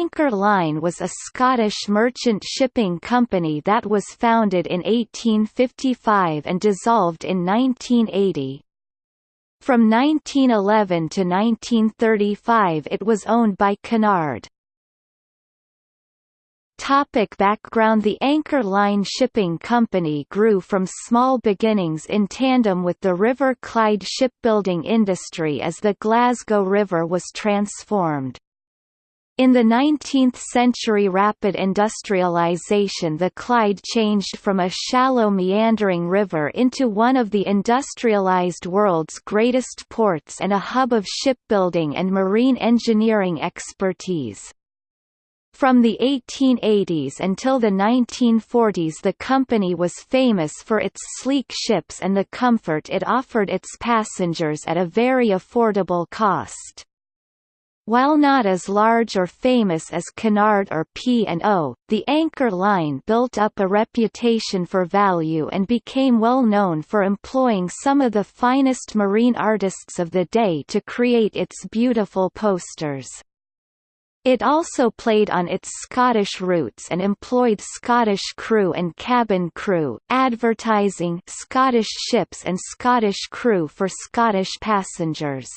Anchor Line was a Scottish merchant shipping company that was founded in 1855 and dissolved in 1980. From 1911 to 1935 it was owned by Cunard. Topic background The Anchor Line Shipping Company grew from small beginnings in tandem with the River Clyde shipbuilding industry as the Glasgow River was transformed. In the 19th-century rapid industrialization the Clyde changed from a shallow meandering river into one of the industrialized world's greatest ports and a hub of shipbuilding and marine engineering expertise. From the 1880s until the 1940s the company was famous for its sleek ships and the comfort it offered its passengers at a very affordable cost. While not as large or famous as Cunard or P&O, the Anchor Line built up a reputation for value and became well known for employing some of the finest marine artists of the day to create its beautiful posters. It also played on its Scottish roots and employed Scottish crew and cabin crew, advertising Scottish ships and Scottish crew for Scottish passengers.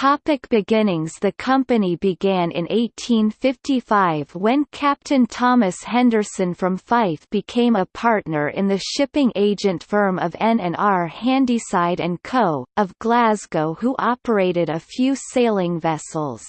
Topic beginnings The company began in 1855 when Captain Thomas Henderson from Fife became a partner in the shipping agent firm of N&R Handyside & Co., of Glasgow who operated a few sailing vessels.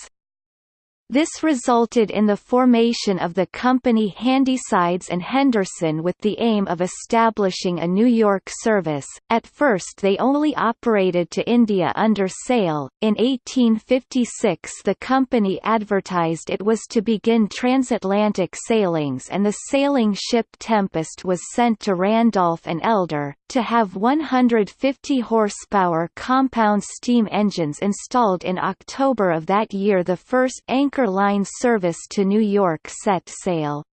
This resulted in the formation of the company Handysides and Henderson with the aim of establishing a New York service. At first they only operated to India under sail. In 1856 the company advertised it was to begin transatlantic sailings and the sailing ship Tempest was sent to Randolph and Elder, to have 150 horsepower compound steam engines installed in October of that year the first Anchor Line service to New York set sail.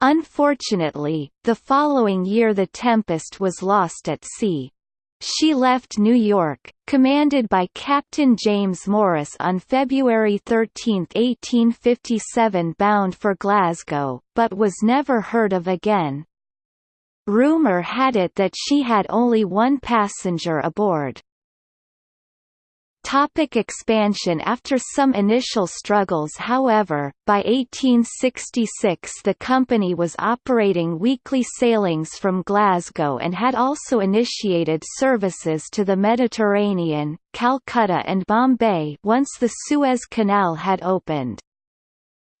Unfortunately, the following year the Tempest was lost at sea. She left New York, commanded by Captain James Morris on February 13, 1857 bound for Glasgow, but was never heard of again. Rumour had it that she had only one passenger aboard. Topic expansion After some initial struggles however, by 1866 the company was operating weekly sailings from Glasgow and had also initiated services to the Mediterranean, Calcutta and Bombay once the Suez Canal had opened.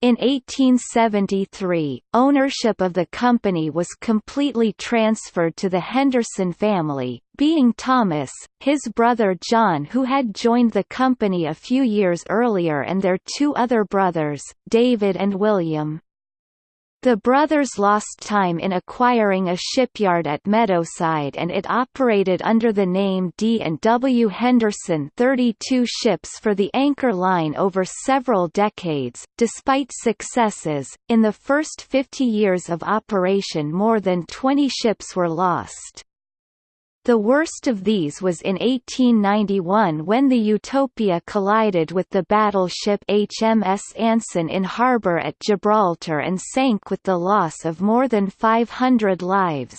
In 1873, ownership of the company was completely transferred to the Henderson family, being Thomas, his brother John who had joined the company a few years earlier and their two other brothers, David and William. The brothers lost time in acquiring a shipyard at Meadowside and it operated under the name D&W Henderson 32 ships for the Anchor Line over several decades. Despite successes, in the first 50 years of operation more than 20 ships were lost. The worst of these was in 1891 when the Utopia collided with the battleship HMS Anson in harbour at Gibraltar and sank with the loss of more than 500 lives.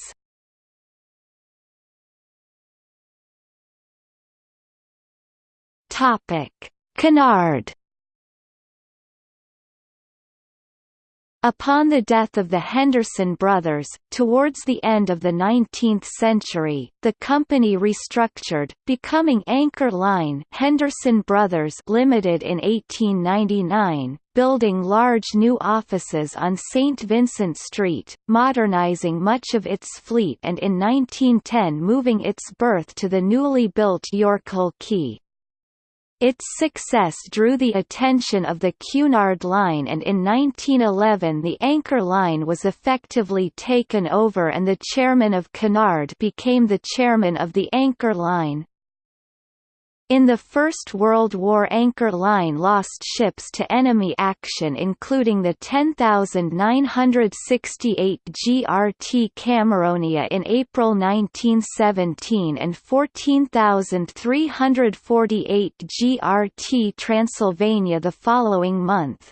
Cunard Upon the death of the Henderson brothers, towards the end of the 19th century, the company restructured, becoming Anchor Line Henderson Brothers Limited in 1899, building large new offices on St. Vincent Street, modernizing much of its fleet and in 1910 moving its berth to the newly built Yorkhill Quay. Its success drew the attention of the Cunard Line and in 1911 the Anchor Line was effectively taken over and the chairman of Cunard became the chairman of the Anchor Line. In the First World War Anchor Line lost ships to enemy action including the 10,968 GRT Cameronia in April 1917 and 14,348 GRT Transylvania the following month.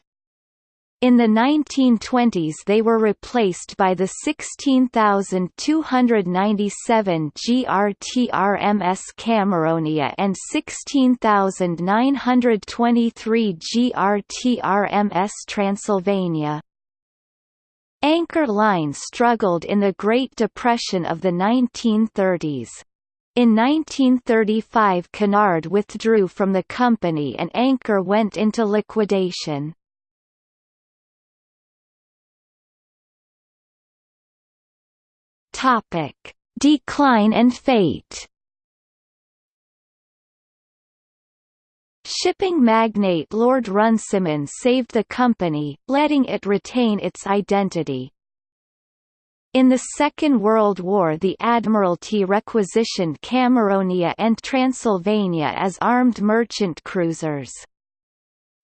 In the 1920s they were replaced by the 16,297 GRT RMS Cameronia and 16,923 GRT RMS Transylvania. Anchor Line struggled in the Great Depression of the 1930s. In 1935 Cunard withdrew from the company and Anchor went into liquidation. Topic: Decline and fate. Shipping magnate Lord Runciman saved the company, letting it retain its identity. In the Second World War the Admiralty requisitioned Cameronia and Transylvania as armed merchant cruisers.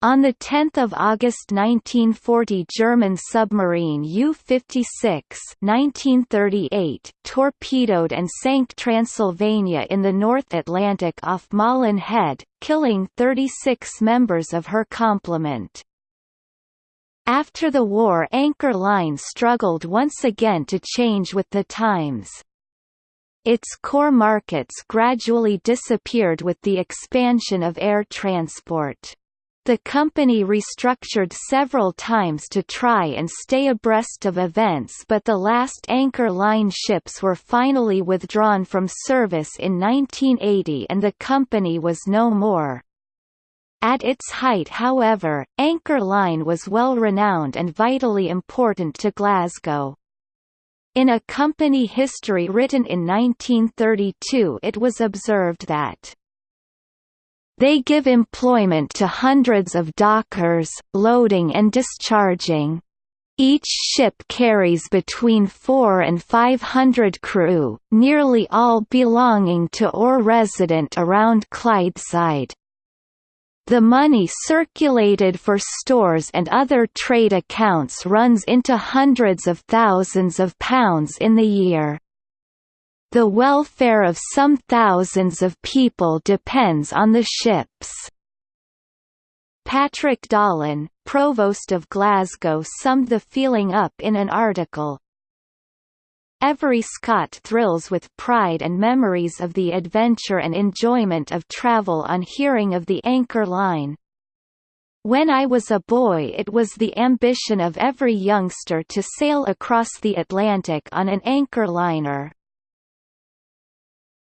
On 10 August 1940 German submarine U-56 1938 torpedoed and sank Transylvania in the North Atlantic off Malin Head, killing 36 members of her complement. After the war Anchor Line struggled once again to change with the times. Its core markets gradually disappeared with the expansion of air transport. The company restructured several times to try and stay abreast of events but the last Anchor Line ships were finally withdrawn from service in 1980 and the company was no more. At its height however, Anchor Line was well renowned and vitally important to Glasgow. In a company history written in 1932 it was observed that they give employment to hundreds of dockers, loading and discharging. Each ship carries between four and five hundred crew, nearly all belonging to or resident around Clydeside. The money circulated for stores and other trade accounts runs into hundreds of thousands of pounds in the year. The welfare of some thousands of people depends on the ships. Patrick Dollan, Provost of Glasgow summed the feeling up in an article. Every Scot thrills with pride and memories of the adventure and enjoyment of travel on hearing of the Anchor Line. When I was a boy it was the ambition of every youngster to sail across the Atlantic on an anchor liner.